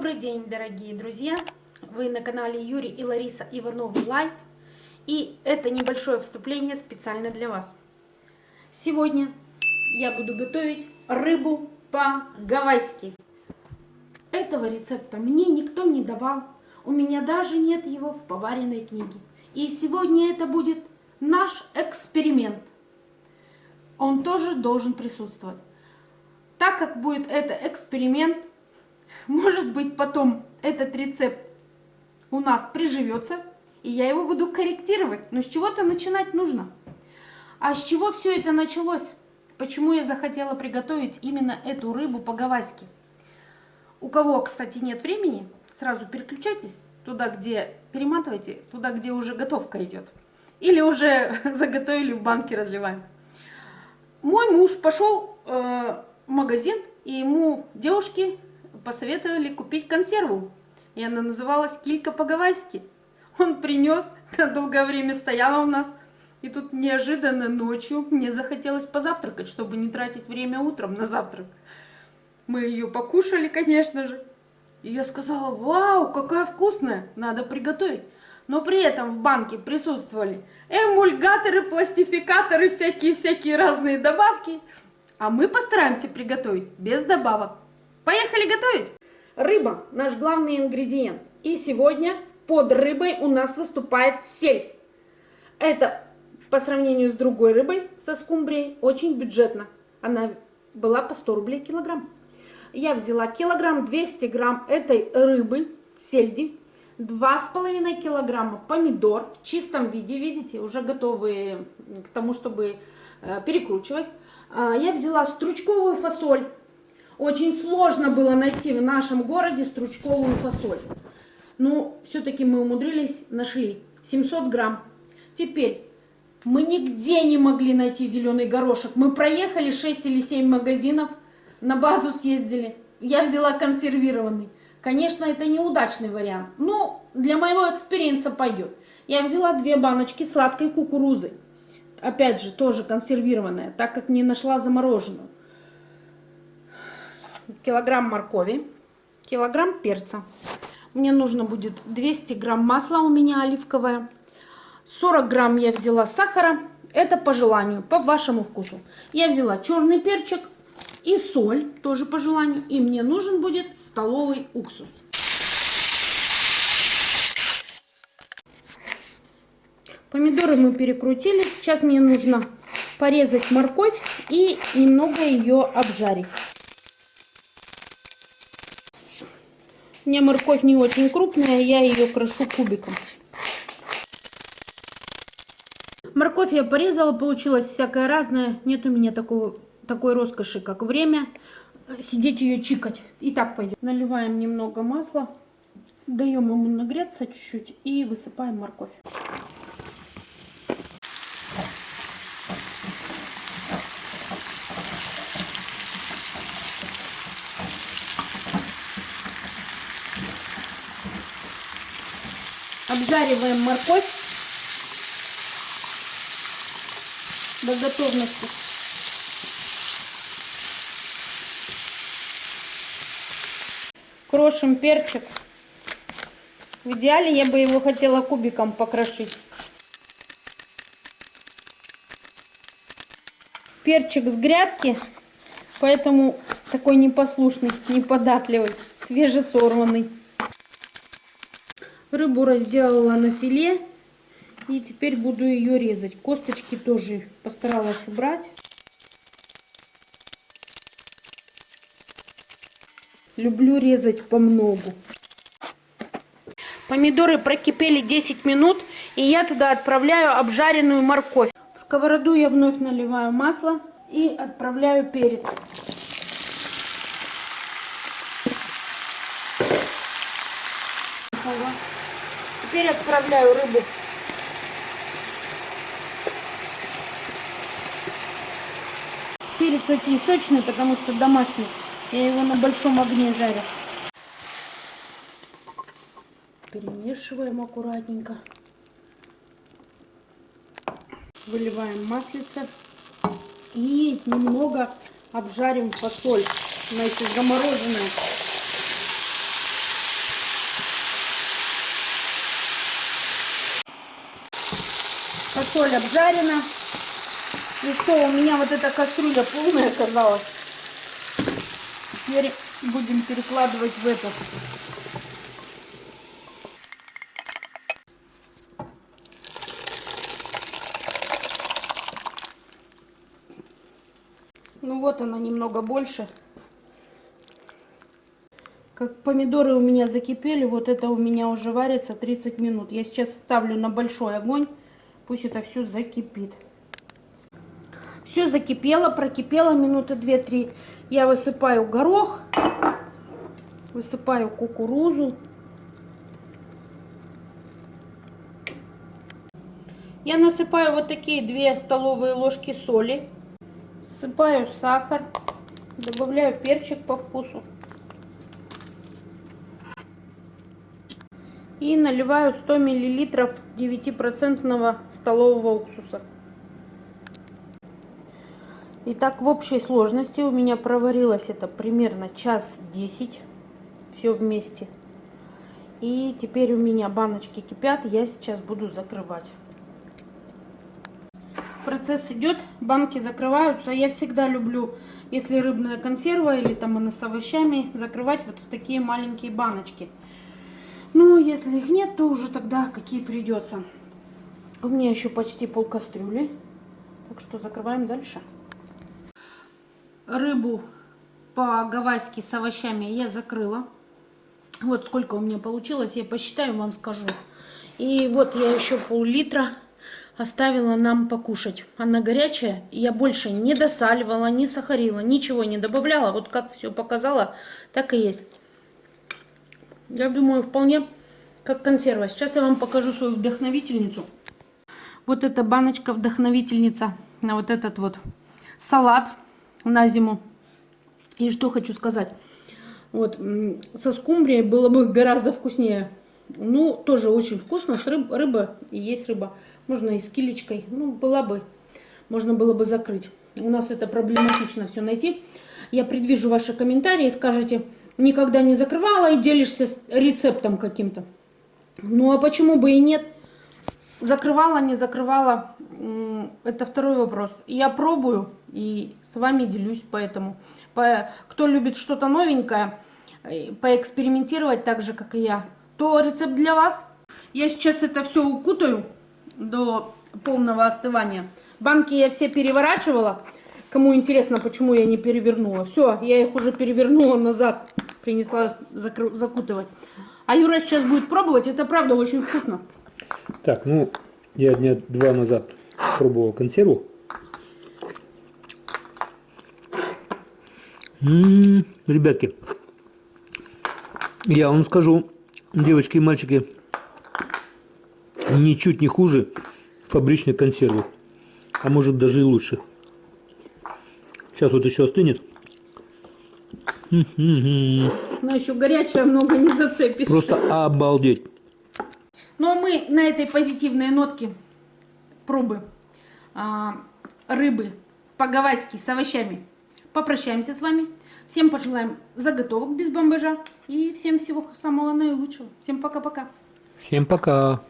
Добрый день, дорогие друзья! Вы на канале Юрий и Лариса Ивановы Life. И это небольшое вступление специально для вас. Сегодня я буду готовить рыбу по-гавайски. Этого рецепта мне никто не давал. У меня даже нет его в поваренной книге. И сегодня это будет наш эксперимент. Он тоже должен присутствовать. Так как будет это эксперимент, может быть, потом этот рецепт у нас приживется, и я его буду корректировать. Но с чего-то начинать нужно. А с чего все это началось? Почему я захотела приготовить именно эту рыбу по-гавайски? У кого, кстати, нет времени, сразу переключайтесь туда, где перематывайте, туда, где уже готовка идет. Или уже заготовили в банке, разливаем. Мой муж пошел э, в магазин, и ему девушки посоветовали купить консерву. И она называлась килька по-гавайски. Он принес, долгое время стояла у нас. И тут неожиданно ночью мне захотелось позавтракать, чтобы не тратить время утром на завтрак. Мы ее покушали, конечно же. И я сказала, вау, какая вкусная, надо приготовить. Но при этом в банке присутствовали эмульгаторы, пластификаторы, всякие-всякие разные добавки. А мы постараемся приготовить без добавок. Поехали готовить! Рыба – наш главный ингредиент. И сегодня под рыбой у нас выступает сельдь. Это по сравнению с другой рыбой, со скумбрией, очень бюджетно. Она была по 100 рублей килограмм. Я взяла килограмм 200 грамм этой рыбы, сельди, 2,5 килограмма помидор в чистом виде, видите, уже готовые к тому, чтобы э, перекручивать. А, я взяла стручковую фасоль очень сложно было найти в нашем городе стручковую фасоль. Ну, все-таки мы умудрились, нашли. 700 грамм. Теперь, мы нигде не могли найти зеленый горошек. Мы проехали 6 или 7 магазинов, на базу съездили. Я взяла консервированный. Конечно, это неудачный вариант. Но для моего experience а пойдет. Я взяла две баночки сладкой кукурузы. Опять же, тоже консервированная, так как не нашла замороженную килограмм моркови, килограмм перца. Мне нужно будет 200 грамм масла у меня оливковое. 40 грамм я взяла сахара. Это по желанию, по вашему вкусу. Я взяла черный перчик и соль, тоже по желанию. И мне нужен будет столовый уксус. Помидоры мы перекрутили. Сейчас мне нужно порезать морковь и немного ее обжарить. Меня морковь не очень крупная, я ее крошу кубиком. Морковь я порезала, получилось всякое разное. Нет у меня такого, такой роскоши, как время сидеть ее чикать. И так пойдет. Наливаем немного масла, даем ему нагреться чуть-чуть и высыпаем морковь. Обжариваем морковь до готовности. Крошим перчик. В идеале я бы его хотела кубиком покрошить. Перчик с грядки, поэтому такой непослушный, неподатливый, свежесорванный. Рыбу разделала на филе. И теперь буду ее резать. Косточки тоже постаралась убрать. Люблю резать по многу. Помидоры прокипели 10 минут. И я туда отправляю обжаренную морковь. В сковороду я вновь наливаю масло и отправляю перец. Теперь отправляю рыбу. Перец очень сочный, потому что домашний. Я его на большом огне жарю. Перемешиваем аккуратненько. Выливаем маслице. И немного обжарим фасоль. Она еще замороженная. Фасоль обжарена. И что, у меня вот эта кастрюля полная оказалась. Теперь будем перекладывать в этот. Ну вот она немного больше. Как помидоры у меня закипели, вот это у меня уже варится 30 минут. Я сейчас ставлю на большой огонь, пусть это все закипит. Все закипело, прокипело минуты 2-3. Я высыпаю горох, высыпаю кукурузу. Я насыпаю вот такие 2 столовые ложки соли. Ссыпаю сахар, добавляю перчик по вкусу. И наливаю 100 миллилитров 9% столового уксуса. Итак, в общей сложности у меня проварилось это примерно час 10. Все вместе. И теперь у меня баночки кипят, я сейчас буду закрывать. Процесс идет, банки закрываются. Я всегда люблю, если рыбная консерва или там она с овощами, закрывать вот в такие маленькие баночки. Ну, если их нет, то уже тогда какие придется. У меня еще почти пол кастрюли. Так что закрываем дальше рыбу по-гавайски с овощами я закрыла. Вот сколько у меня получилось, я посчитаю, вам скажу. И вот я еще пол-литра оставила нам покушать. Она горячая, я больше не досаливала, не сахарила, ничего не добавляла. Вот как все показала, так и есть. Я думаю, вполне как консерва. Сейчас я вам покажу свою вдохновительницу. Вот эта баночка вдохновительница на вот этот вот салат на зиму. И что хочу сказать. Вот, со скумбрией было бы гораздо вкуснее. Ну, тоже очень вкусно. С рыб, рыба и есть рыба. Можно и с килечкой. Ну, была бы, можно было бы закрыть. У нас это проблематично все найти. Я предвижу ваши комментарии. Скажете, никогда не закрывала и делишься рецептом каким-то. Ну, а почему бы и нет? Закрывала, не закрывала, это второй вопрос. Я пробую и с вами делюсь поэтому. Кто любит что-то новенькое, э, поэкспериментировать так же, как и я, то рецепт для вас. Я сейчас это все укутаю до полного остывания. Банки я все переворачивала. Кому интересно, почему я не перевернула. Все, я их уже перевернула назад. Принесла закутывать. А Юра сейчас будет пробовать. Это правда очень вкусно. Так, ну, я дня два назад пробовал консерву. М -м -м, ребятки, я вам скажу, девочки и мальчики, ничуть не хуже фабричной консервы. А может даже и лучше. Сейчас вот еще остынет. Но еще горячая, много не зацепишь. Просто обалдеть. Ну а мы на этой позитивной нотке пробы а, рыбы по-гавайски с овощами попрощаемся с вами. Всем пожелаем заготовок без бомбажа и всем всего самого наилучшего. Всем пока-пока. Всем пока.